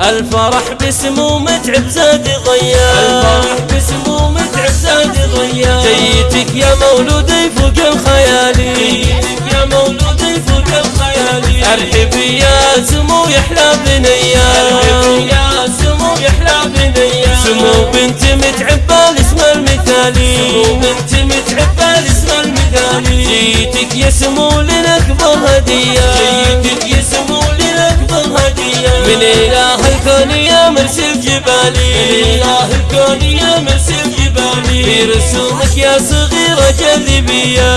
الفرح باسمه متعب زاد غيار الفرح باسمه متعب زاد جيتك يا مولودي فوق الخيالي. جيتك يا مولودي فوق الخيالي. أرحب يا سمو يحلى بنيا يا سمو يحلى بنيا سمو بنت متعبة الاسم المثالي. سمو بنت متعبة الاسم المثالي. جيتك يا سمو لنكبر هدية. جيتك يا سمو لنكبر هدية. من اله مرسل جبالي. اله الكون يا مرسل جبالي. في رسومك يا صغيرة جاذبية.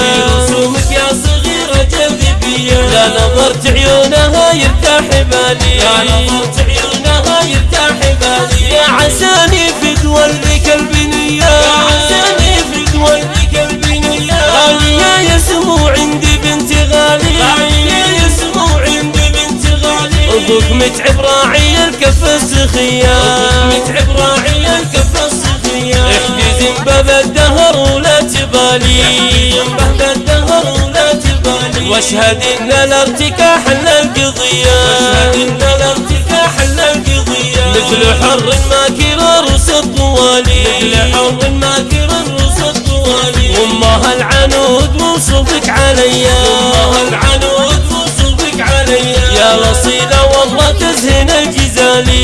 أبوك متعب راعي الكف السخية أبوك متعب راعي الكف السخية احتزم باب الدهر ولا تبالي. باب الدهر ولا تبالي. واشهد إن الارتكاح القضية واشهد إن الارتكاح القضية مثل حر ماكر رؤوس الطوالي مثل حر ماكر رؤوس الطوالي وامها العنود وصبك عليا. وامها العنود وصبك عليا. يا الجزالي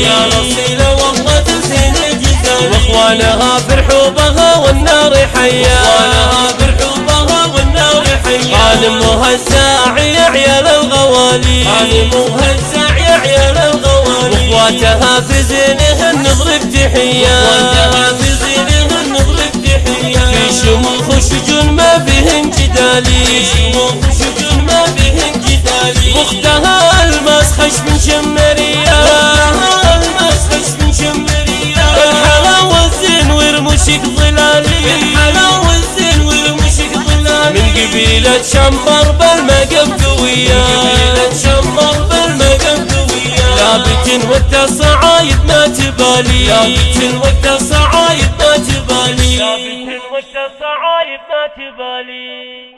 يا رصيلة والله تزهن الجزالي وأخوانها فرحوا بها والنار حيا وأخوانها والنار الساعي يا عيال الغوالي. غانمها الساعي يا عيال الغوالي. وإخواتها في زينهن نضرب تحية وإخواتها في زينهن تحية في شموخ وشجون ما بهن جدالي. في شموخ وشجون ما بهن جدالي. واختها الماس خش من قبيلة شمبر بالمقام قوية من قبيلة شمبر بالمقام قوية لابت وقت الصعايد ما تبالي. لابت وقت الصعايد ما تبالي. لابت وقت الصعايد ما تبالي.